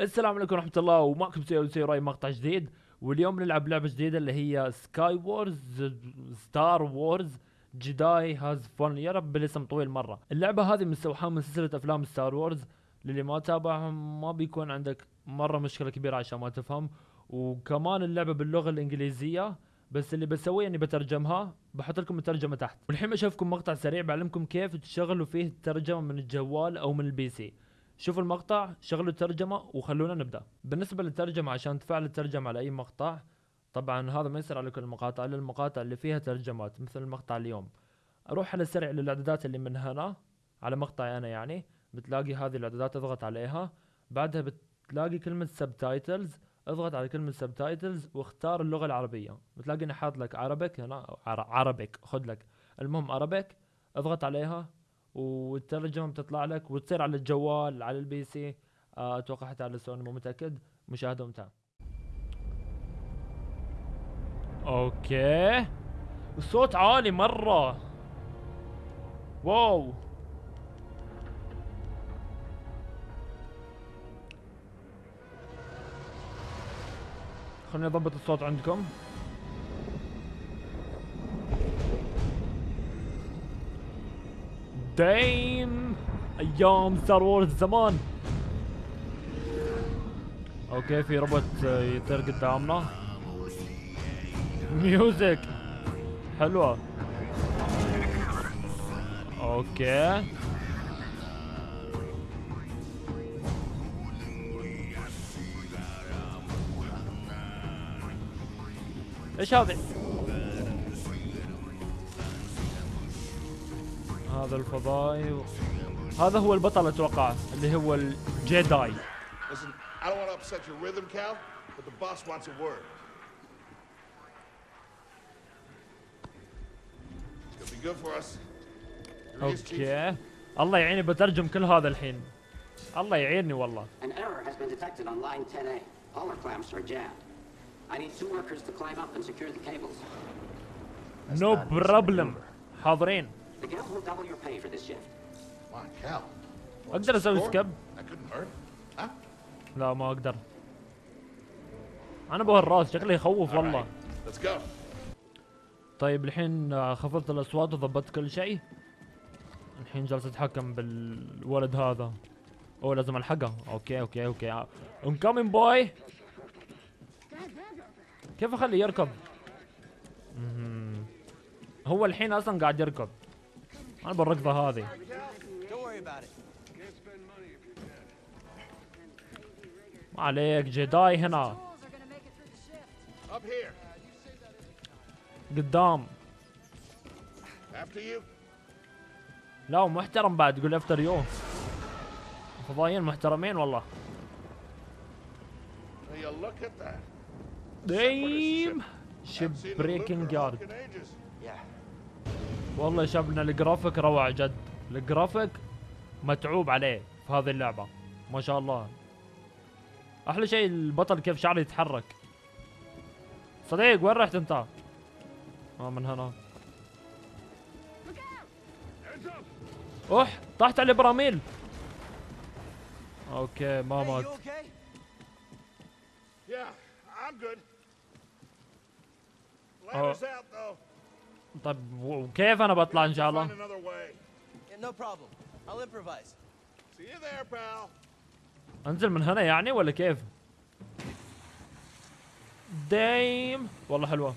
السلام عليكم ورحمة الله ومعكم سيو سيراي مقطع جديد. واليوم نلعب لعبة جديدة اللي هي Sky Wars Star Wars Jedi has fallen يا رب الاسم طويل مرة. اللعبة هذه مستوحاة من سلسلة أفلام Star Wars للي ما تابعهم ما بيكون عندك مرة مشكلة كبيرة عشان ما تفهم. وكمان اللعبة باللغة الإنجليزية بس اللي بسويه إني بترجمها بحط لكم الترجمة تحت. والحين بشوفكم مقطع سريع بعلمكم كيف تشغلوا فيه الترجمة من الجوال أو من ال PC. شوفوا المقطع شغلوا الترجمة وخلونا نبدأ. بالنسبة للترجمة عشان تفعل الترجمة على أي مقطع طبعا هذا ما يصير على كل المقاطع إلا المقاطع اللي فيها ترجمات مثل المقطع اليوم. أروح على السريع للإعدادات اللي من هنا على مقطعي أنا يعني بتلاقي هذه الإعدادات أضغط عليها. بعدها بتلاقي كلمة subtitles أضغط على كلمة subtitles واختار اللغة العربية. بتلاقي اني حاط لك Arabic هنا Arabic خذ لك. المهم Arabic أضغط عليها. والترجمه بتطلع لك وتصير على الجوال على ال PC. آه، أتوقع حتى على السوني مو متأكد. مشاهدة ممتعة. okay. الصوت عالي مرة. wow. خليني أضبط الصوت عندكم. damn أيام Star Wars زمان okay في روبوت يطير قدامنا. music. حلوة. okay. إيش هذا؟ هذا الفضائي و... هذا هو البطل أتوقع اللي هو ال Jedi okay الله يعيني بترجم كل هذا الحين. الله يعيني والله. no problem حاضرين. The guilds will double your pay for this shift. Come on, Cal. أقدر أسوي? skip? لا ما أقدر أنا ابو الراس شكله يخوف والله right, Let's go. طيب الحين آه، خفضت الأصوات وضبطت كل شيء الحين جالس أتحكم بالولد هذا أوه لازم ألحقه okay okay okay I'm coming boy كيف أخليه يركض. هو الحين أصلا قاعد يركض أنا بالركضة هذه. ما عليك جداي هنا. قدام. لا محترم بعد يقول افتر يو فضائيين محترمين والله? damn ship breaking Luger والله يا شبنا الجرافيك روعة جد الجرافيك متعوب عليه في هذه اللعبة ما شاء الله أحلى شيء البطل كيف شعره يتحرك صديق وين رحت أنت؟ آه من هنا أوح طحت على البراميل أوكي ما مات? Yeah, I'm good. Oh. Ladder's out, though. طب وكيف أنا بطلع إن شاء الله؟ أنزل من هنا يعني ولا كيف؟ دايم. والله حلوة.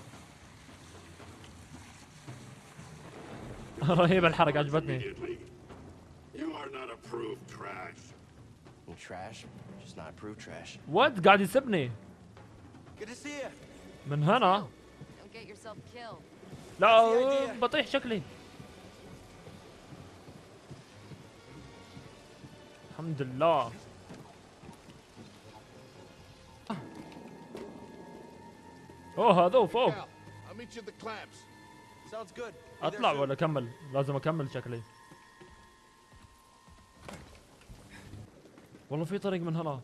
رهيبة الحركة عجبتني. وات قاعد يسبني. من هنا؟ لا بطيح شكلي. الحمد لله. أوه هذا فوق أطلع. ولا أكمل؟ لازم أكمل شكلي. والله في طريق من هنا.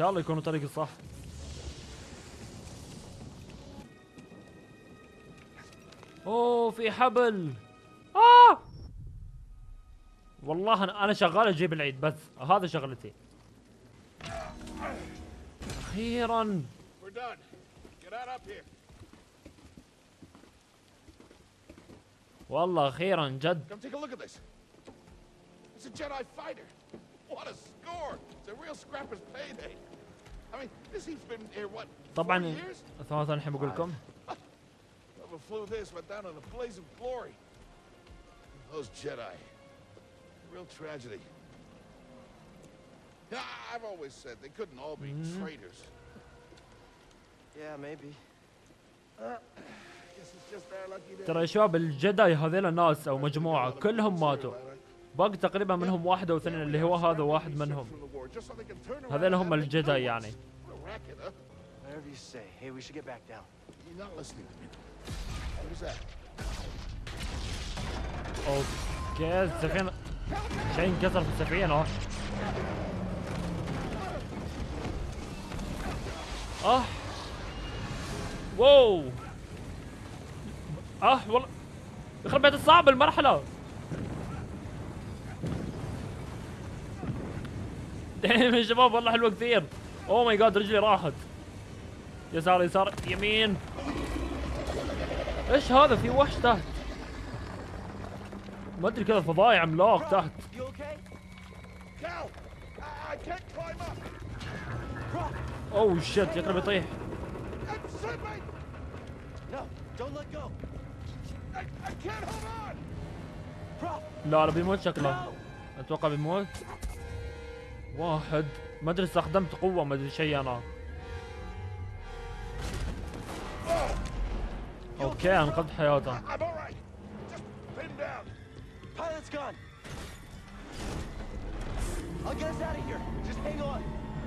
شاء الله يكون طريقي صح أوه في حبل. آه! والله أنا شغال أجيب العيد بس هذا شغلتي. أخيرا. والله أخيرا جد. Come take a look at this. It's a Jedi fighter. What a score! It's a real scrapper's payday. I mean, this he's been here what? 40 طبعا? ثواني الحين بقول لكم flew this went down in a blaze of glory. Those Jedi. Real tragedy. Yeah, I've always said they couldn't all be traitors. Yeah, maybe. Guess it's just our lucky day. ترى يا شباب الجداي هذيلا ناس أو مجموعه كلهم ماتوا باقي تقريبا منهم واحد أو اثنين اللي هو هذا واحد منهم. هذا هم الجدا يعني. أوكي السفينة. شيء انكسر في السفينة. آه. آه wow. آه والله. يخرب بيت الصعب المرحلة. damn يا شباب والله حلوة كثير oh my God رجلي راحت. يسار يسار يمين. إيش هذا؟ في وحش تحت. ما أدري كذا فضائي عملاق تحت! اوه شت يقرب يطيح. لا لا بيموت شكله. أتوقع بيموت. واحد. ما ادري استخدمت قوة ما أدري شيء أنا. أوكي أنقذت حياته.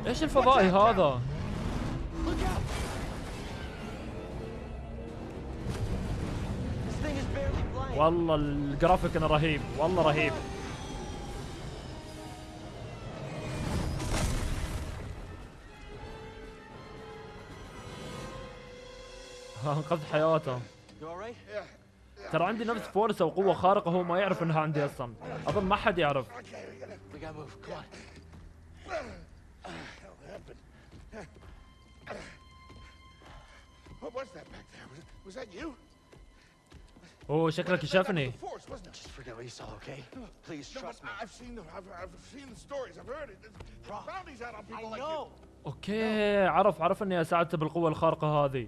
إيش الفضائي هذا. والله الجرافيك أنا رهيب. والله رهيب. انقذت حياته. ترى عندي نفس force أو قوة خارقة هو ما يعرف إنها عندي أصلا. أظن ما حد يعرف. اوه oh, شكلك شافني. أوكي عرف عرف إني أساعدته بالقوة الخارقة هذه.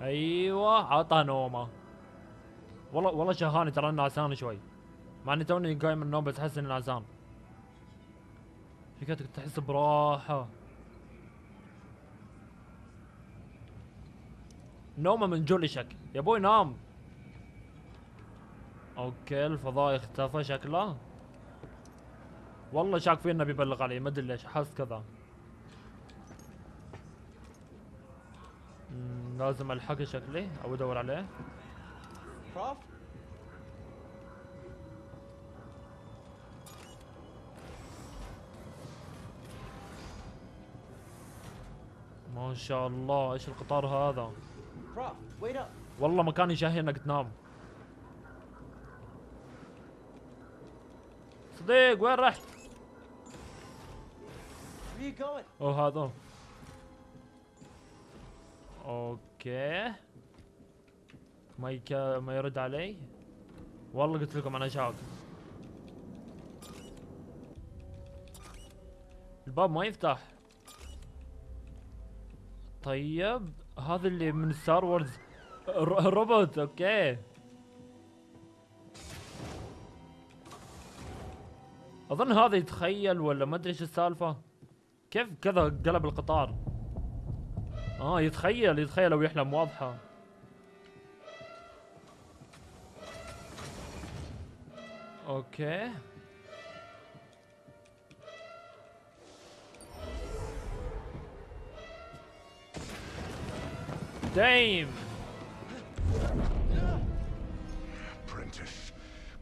أيوه عطى نومة. والله والله شهاني ترى نعسان شوي. مع إني توني قايم من النوم بس أحس اني نعسان فكرتك تحس براحة. نومة من جولشك يا أبوي نام. أوكي الفضاء اختفى شكله. والله شاك فيه إنه بيبلغ علي. ما أدري ليش حس كذا. لازم ألحقه شكلي أو ادور عليه? ما شاء الله إيش القطار هذا. والله مكان يشهي إنك تنام صديق وين رحت? أوه هذا okay. ما يك... ما يرد علي. والله قلت لكم أنا شاك الباب ما يفتح. طيب هذا اللي من Star Wars ر- روبوت okay. أظن هذا يتخيل ولا ما أدري إيش السالفة. كيف كذا قلب القطار؟ آه يتخيل يتخيل أو يحلم واضحة أوكي دايم Apprentice,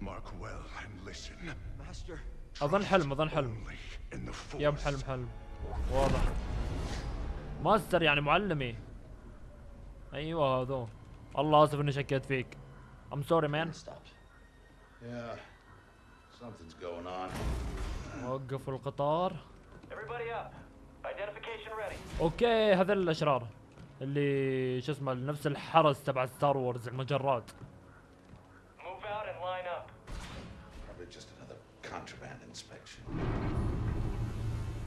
mark well and listen. Master. أظن حلم أظن حلم force. حلم حلم واضح ماستر يعني معلمي أيوه هذو الله آسف إني شكيت فيك I'm sorry man Stopped. Yeah, something's going on. وقفوا القطار Everybody up. Identification ready. okay هذول الأشرار اللي شو اسمه نفس الحرس تبع Star Wars المجرات Move out and line up. Probably just another contraband inspection.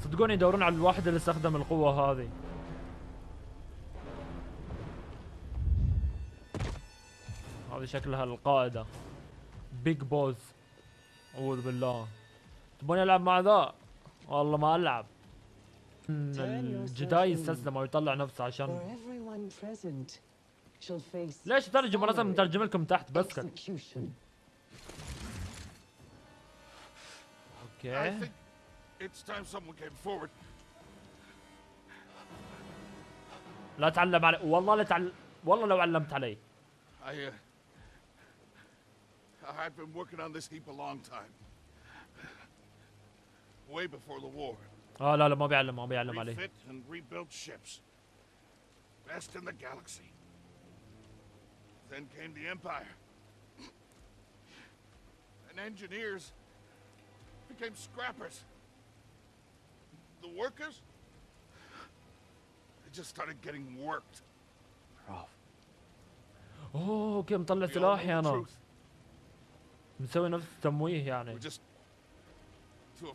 صدقوني يدورون على الواحد اللي استخدم القوة هذه هذه شكلها القائدة big boss أعوذ بالله. تبوني ألعب مع ذا؟ والله ما ألعب. إن الجداي يستسلم أو يطلع نفسه عشان ليش ترجم لازم مترجم لكم تحت بس أوكي. لا تعلم علي. والله لا تعلم والله لو علمت علي. Uh, I've been working on this heap a long time. Way before the war. اه لا لا ما بيعلم ما بيعلم علي Refit and rebuilt ships. Best in the galaxy. Then came the Empire. And engineers became scrappers. The workers, they just started getting worked. Prof. اوه اوكي مطلع We all سلاحي know the انا truth. نسوي نفس التمويه يعني. Too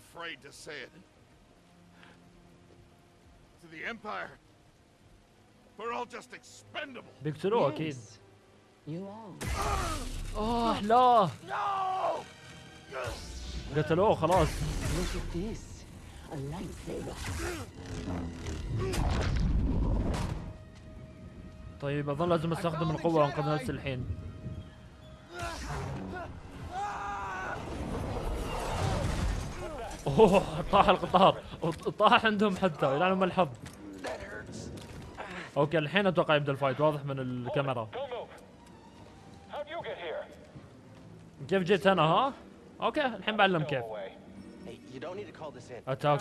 بيقتلوه أكيد. You آه لا. قتلوه خلاص. طيب أظن لازم أستخدم القوة وانقذ نفسي الحين. اوه طاح القطار طاح عندهم حتى يلعنهم الحظ okay الحين أتوقع يبدأ ال fight واضح من الكاميرا? كيف جيت أنا ها okay الحين بعلم كيف. attack.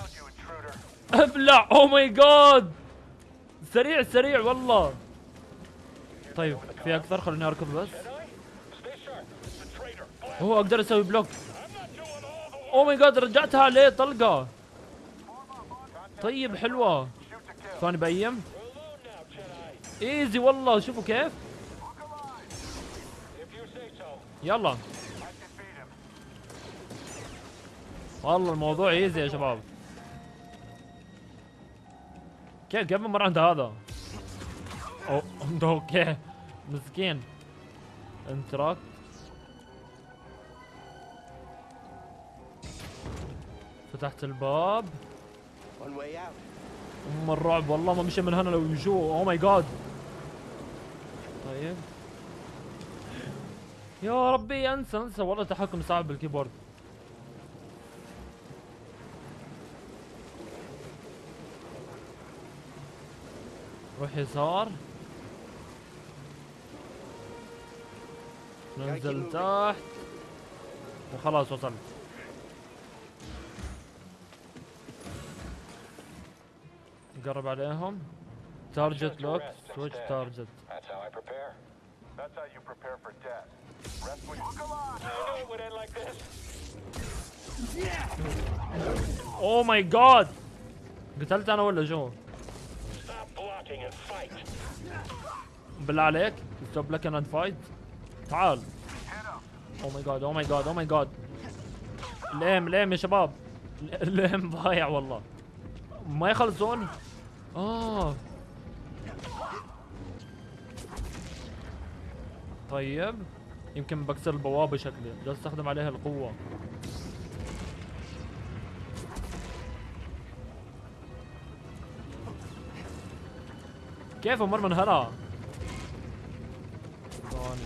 ابلع oh my god سريع سريع والله طيب في أكثر خليني أركض بس. هو أقدر أسوي block oh my god رجعتها عليه طلقة؟ طيب حلوة. ثاني Jedi. easy والله شوفوا كيف. يلا. والله الموضوع easy يا شباب. كيف كيف مر عند هذا؟ أو okay مسكين. interact فتحت الباب. أم الرعب والله ما مشي من هنا لو يشوف oh my god طيب. يا ربي انسى انسى. والله تحكم صعب بال keyboard روح يسار. ننزل تحت. وخلاص وصلت. قرب عليهم. target lock switch target That's how I prepare. That's how you prepare for death. Rest when you come on. I knew it would end like this. oh my god قتلت أنا ولا شو؟ Stop blocking and fight. بالله عليك. stop block and fight تعال. oh my god oh my god oh my god lame lame يا شباب. lame ضايع والله. ما يخلصون آه. طيب. يمكن بكسر البوابة شكلي جالس استخدم عليها القوة. كيف أمر من هنا؟ ثواني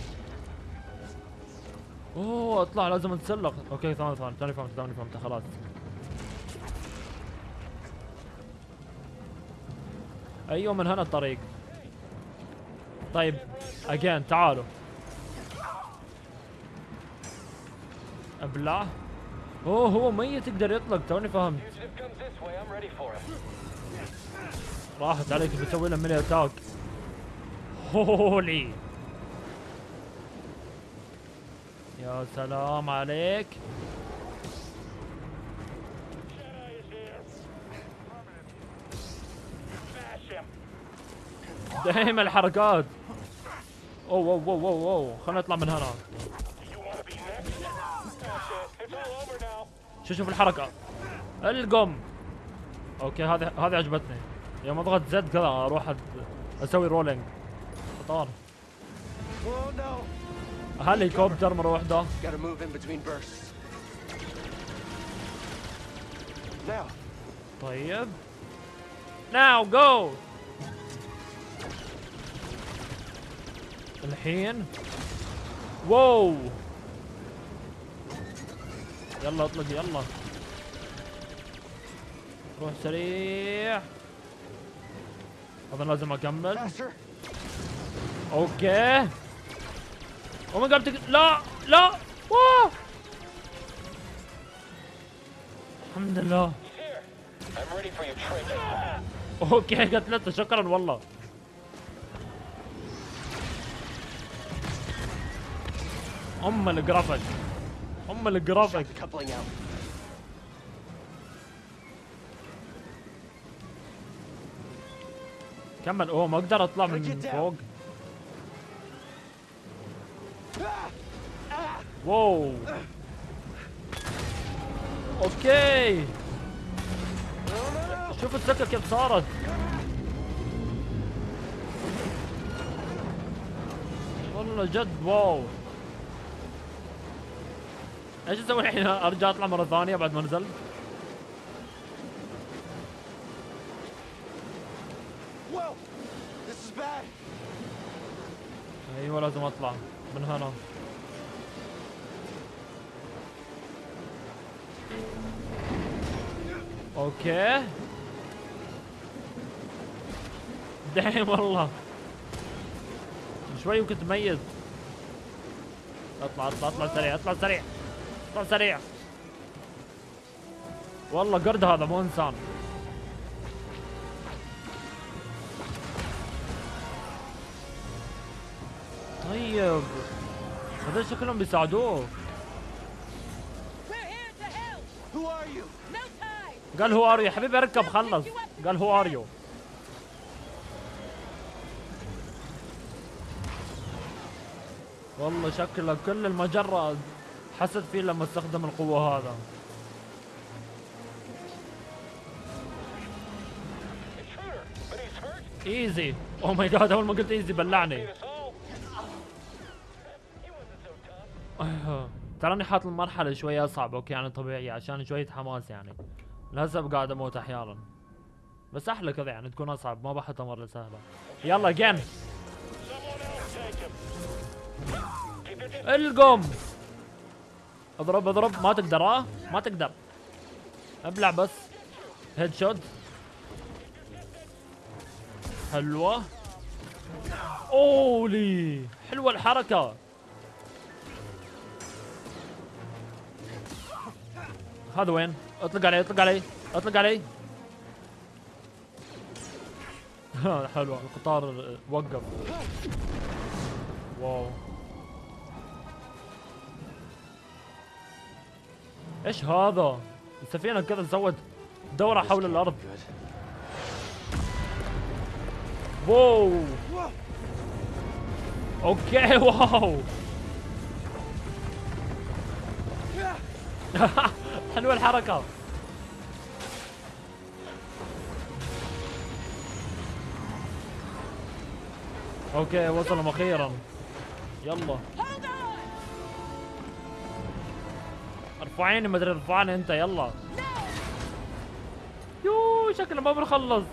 أوه أطلع لازم أتسلق. أوكي ثواني ثواني ثاني فهمت ثاني فهمت خلاص. أيوه من هنا الطريق. طيب again تعالوا. ابلع أوه هو ميت يقدر يطلق توني فهمت. راحت عليك بتسوي له many attack. holy. يا سلام عليك. دايما الحركات أوه أوه أوه أوه, أوه. خلينا نطلع من هنا. شو شوف الحركة. القم. okay هذه هذه عجبتني. يوم أضغط Z كذا أروح أد- أسوي rolling no! هليكوبتر bursts. Now, طيب. now go الحين. wow. يلا اطلق يلا. روح سريع. اظن لازم أكمل. okay. oh my god لا لا. wow الحمد لله. okay قتلته. شكرا والله. أم الجرافيك أم out. كمل. أوه ما أقدر أطلع من فوق. wow. okay. شوف السكه كيف صارت. والله جد wow. إيش أسوي الحين؟ ارجع اطلع مرة ثانية بعد ما نزلت. أيوه لازم اطلع من هنا. أوكي. دايم والله. شوي وكنت ميت اطلع اطلع اطلع سريع اطلع سريع. اطلع سريع. والله قرد هذا مو إنسان. طيب هذول شكلهم بيساعدوه! قال who are you. يا حبيبي اركب خلص. قال who are you. والله شكله كل المجرة حست فيه لما استخدم القوة هذا. easy oh my god أول ما قلت easy بلعني. تراني حاط المرحلة شوية أصعب okay يعني طبيعي عشان شوية حماس يعني. للاسف قاعد أموت أحيانا. بس أحلى كذا يعني تكون أصعب ما بحطها مرة سهلة يلا it القم. اضرب اضرب. ما تقدر ها؟ ما تقدر. ابلع بس. هيد شوت حلوة. أولي! حلوة الحركة. هذا وين؟ اطلق عليه اطلق عليه اطلق عليه حلوة. القطار وقف. واو. إيش هذا؟ السفينة كذا سوت دورة حول الأرض. wow. okay wow. حلوة الحركة. okay وصلهم أخيرا يلا. ارفعيني ما ادري ارفعني انت يلا. يو شكله ما بنخلص.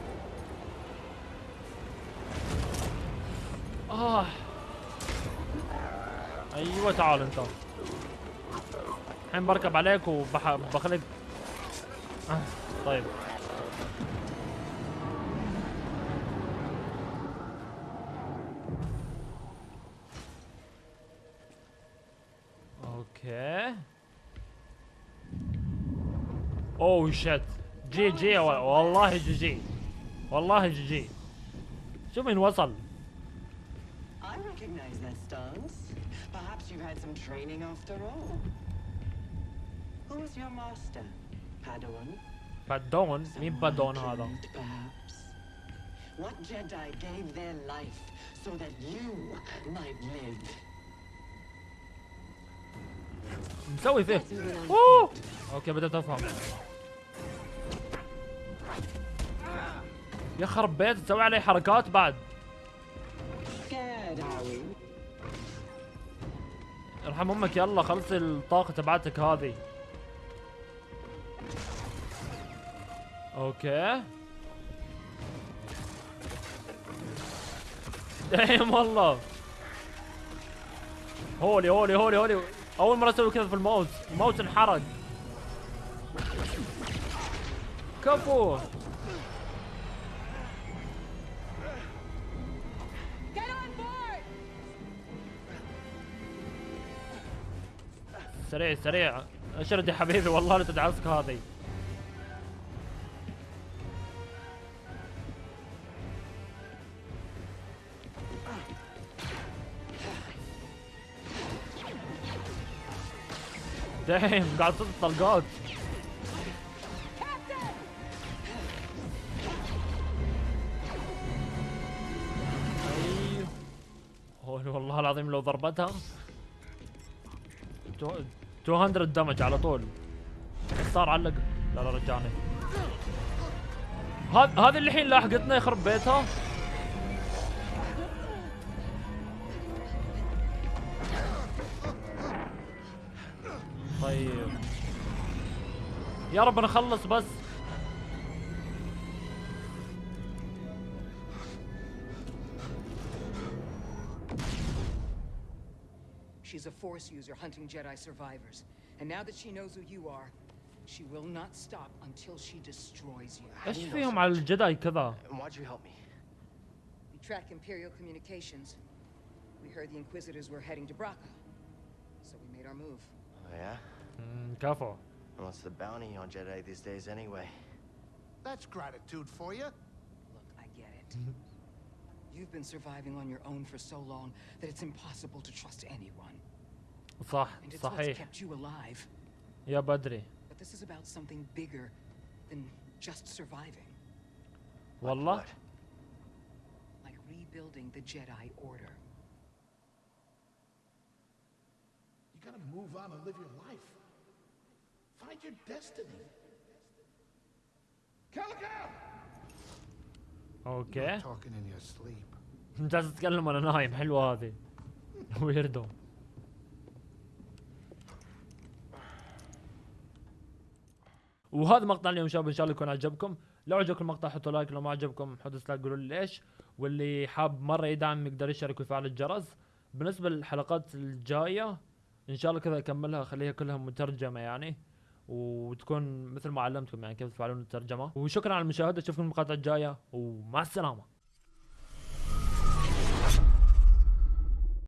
آه. أيوه تعال انت. الحين بركب عليك وبخليك آه. طيب. أوكي. اوه شت جي جي والله جي جي والله جي جي شوف مين وصل I recognize that stance. Perhaps you've had some training after all. Who was your master? Padawan? بادون مين بادون هذا Trained, perhaps. What Jedi gave their life so that you might live? مسوي فيه. أوه! okay بدأت أفهم. يخرب بيت تسوي علي حركات بعد? ارحم أمك يلا خلصي الطاقة تبعتك هذه. okay. دايم والله. هولي هولي هولي هولي. أول مرة أسوي كذا في الماوس الماوس انحرق كفو! سريع سريع. اشرد يا حبيبي والله لا تدعسك هذه. دايم قاعد تصد طلقات. Captain! أيوه والله العظيم لو ضربتها. تو- 200 دمج على طول. صار علق. لا لا رجعني. هذا اللي الحين لاحقتنا يخرب بيتها. يا رب نخلص بس She's a Force user hunting Jedi survivors. And now that she knows who you are, she will not stop until she destroys you. ايش فيهم على الجداي كذا And why'd you help me? We track Imperial communications. We heard the Inquisitors were heading to Braca. So we made our move. Oh, yeah? مم، كفو And what's the bounty on Jedi these days anyway? That's gratitude for you. Look, I get it. You've been surviving on your own for so long that it's impossible to trust anyone. صح And it's what's صحيح kept you alive. يا بدري But this is about something bigger than just surviving. والله What? Like rebuilding the Jedi Order. You gotta move on and live your life. Find your destiny. Calico! okay Talking in your sleep. جالس اتكلم وأنا نايم حلوة هذه. weirdo وهذا مقطع اليوم شباب إن شاء الله يكون عجبكم. لو عجبكم المقطع حطوا like. لو ما عجبكم حطوا dislike قولوا لي ليش. واللي حاب مرة يدعم يقدر يشترك ويفعل الجرس. بالنسبة للحلقات الجاية إن شاء الله كذا أكملها اخليها كلها مترجمة يعني. وتكون مثل ما علمتكم يعني كيف تفعلون الترجمة. وشكرا على المشاهدة أشوفكم المقاطع الجاية ومع السلامة.